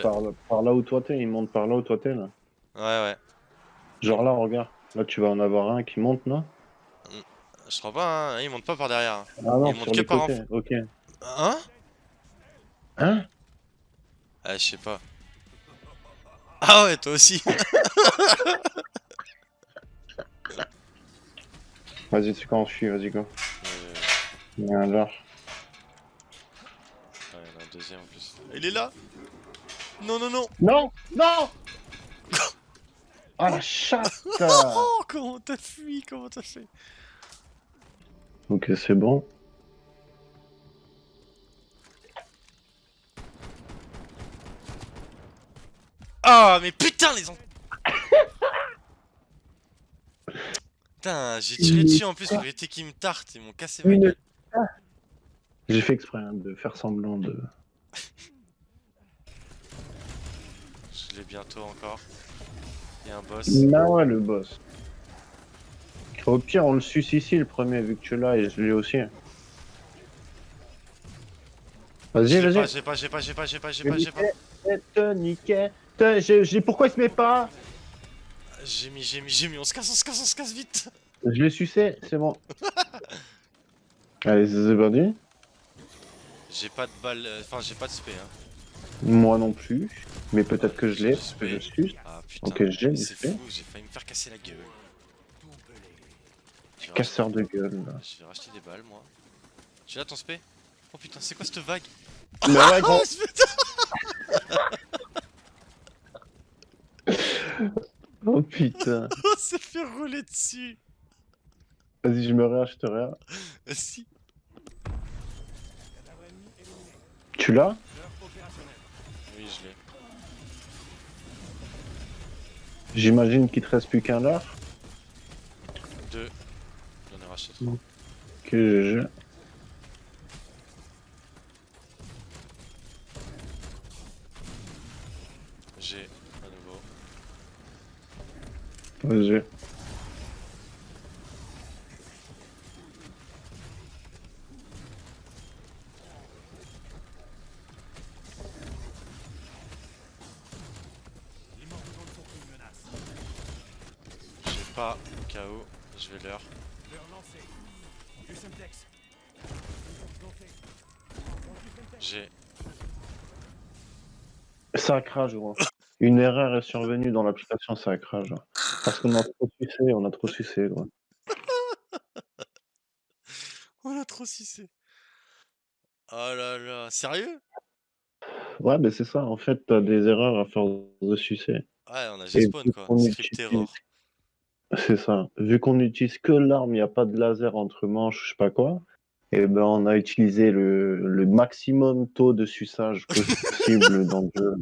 Par, par là où toi t'es, il monte par là où toi t'es là. Ouais, ouais. Genre là, regarde. Là, tu vas en avoir un qui monte, non? Je crois pas, hein. il monte pas par derrière. Ah non, Il monte que par en. Ok. Hein? Hein? Ah, je sais pas. Ah ouais, toi aussi. Vas-y, c'est quand on suit, vas-y, go. Il y a un ouais, il y en a un deuxième en plus. Il est là? Non, non, non Non Non Ah la chatte Oh, comment t'as fui Comment t'as fait Ok, c'est bon. Ah, mais putain, les en... Putain, j'ai tiré dessus en plus pour éviter qu'ils me tartent, ils m'ont cassé ma gueule. J'ai fait exprès hein, de faire semblant de. Je l'ai bientôt encore. Il y a un boss. Bah ouais, le boss. Au pire, on le suce ici le premier, vu que tu l'as et je l'ai aussi. Vas-y, vas-y. j'ai pas, j'ai pas, j'ai pas, j'ai pas, j'ai pas, j'ai pas. Te niquer. Te- j'ai- j'ai- Pourquoi il se met pas? J'ai mis, j'ai mis, j'ai mis, on se casse, on se casse, on se casse vite Je l'ai sucé, c'est bon. Allez, c'est parti. J'ai pas de balle, euh, enfin j'ai pas de spé hein. Moi non plus. Mais peut-être que je l'ai, parce que je suce. Ah putain, Ok, j'ai mais du c'est fou, j'ai failli me faire casser la gueule. Je Casseur de gueule, là. je vais racheter des balles moi. J'ai là ton spé Oh putain, c'est quoi cette vague? Ouais, gros. Oh putain, Oh putain. on s'est fait rouler dessus Vas-y, je me réa, je te réa. Ah, Si Tu l'as? J'imagine qu'il te reste plus qu'un là. Deux. J'en ai racheté trois. Que je. J'ai à nouveau. Vas-y. Pas KO, je vais leur. J'ai. Ça crache, gros. Une erreur est survenue dans l'application, ça crache. Parce qu'on a trop sucé, on a trop sucé, gros. On a trop sucé. Oh là là, sérieux? Ouais, mais c'est ça, en fait, t'as des erreurs à force de sucer. Ouais, on a G-Spawn quoi. Script error. C'est ça. Vu qu'on n'utilise que l'arme, il n'y a pas de laser entre manches, je sais pas quoi, et ben on a utilisé le, le maximum taux de suçage possible dans le jeu.